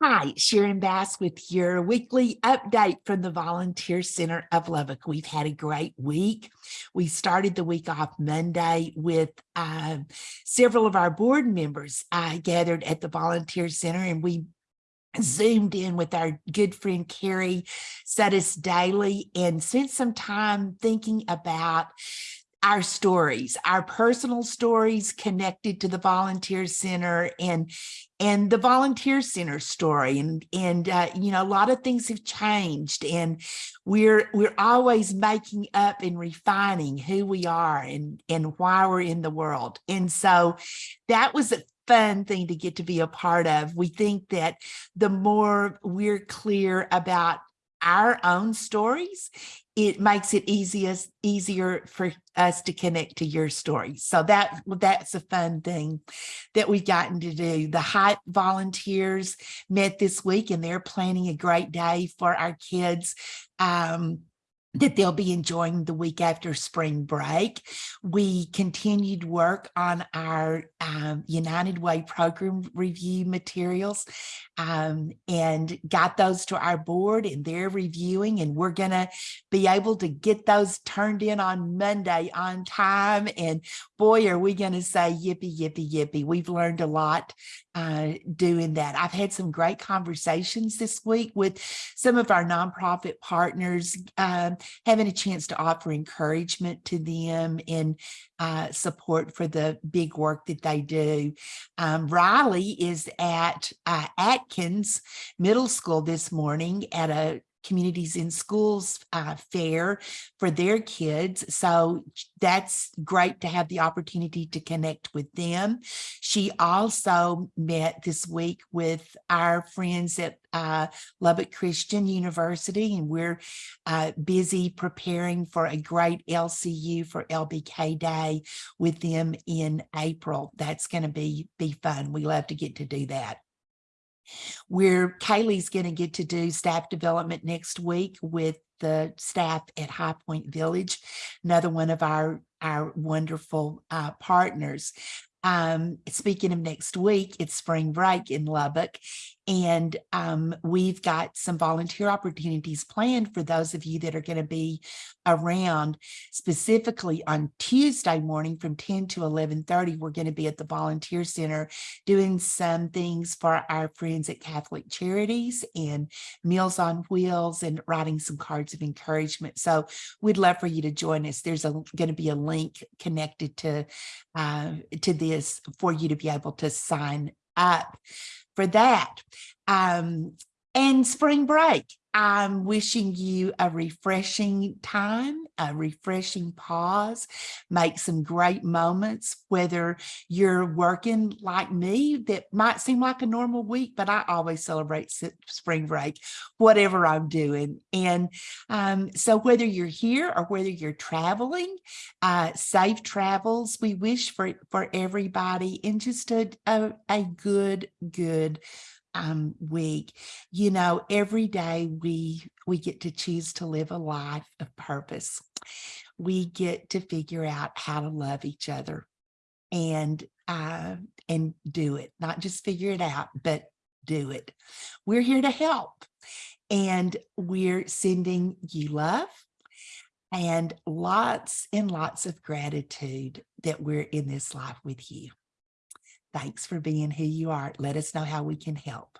Hi, Sharon Bass with your weekly update from the Volunteer Center of Lubbock. We've had a great week. We started the week off Monday with uh, several of our board members uh, gathered at the Volunteer Center and we zoomed in with our good friend Carrie Sudis Daly and spent some time thinking about our stories, our personal stories connected to the volunteer center and and the volunteer center story. And and uh, you know a lot of things have changed and we're we're always making up and refining who we are and and why we're in the world. And so that was a fun thing to get to be a part of. We think that the more we're clear about our own stories it makes it easiest easier for us to connect to your story. So that that's a fun thing that we've gotten to do. The HYPE volunteers met this week and they're planning a great day for our kids. Um, that they'll be enjoying the week after spring break. We continued work on our um, United Way program review materials um, and got those to our board and they're reviewing and we're gonna be able to get those turned in on Monday on time. And boy, are we gonna say yippee, yippee, yippee. We've learned a lot uh, doing that. I've had some great conversations this week with some of our nonprofit partners, um, having a chance to offer encouragement to them and uh, support for the big work that they do. Um, Riley is at uh, Atkins Middle School this morning at a communities in schools uh, fair for their kids. So that's great to have the opportunity to connect with them. She also met this week with our friends at uh, Lubbock Christian University, and we're uh, busy preparing for a great LCU for LBK Day with them in April. That's going to be, be fun. We love to get to do that where Kaylee's going to get to do staff development next week with the staff at High Point Village, another one of our, our wonderful uh, partners. Um, speaking of next week, it's spring break in Lubbock, and um, we've got some volunteer opportunities planned for those of you that are going to be around. Specifically on Tuesday morning from 10 to 11.30, we're going to be at the Volunteer Center doing some things for our friends at Catholic Charities and Meals on Wheels and writing some cards of encouragement. So we'd love for you to join us. There's going to be a link connected to, uh, to this for you to be able to sign up for that. Um, and spring break. I'm wishing you a refreshing time, a refreshing pause, make some great moments, whether you're working like me, that might seem like a normal week, but I always celebrate spring break, whatever I'm doing. And um, so whether you're here or whether you're traveling, uh, safe travels, we wish for, for everybody and just a, a, a good, good um, week. You know, every day we we get to choose to live a life of purpose. We get to figure out how to love each other and uh, and do it, not just figure it out, but do it. We're here to help and we're sending you love and lots and lots of gratitude that we're in this life with you. Thanks for being who you are. Let us know how we can help.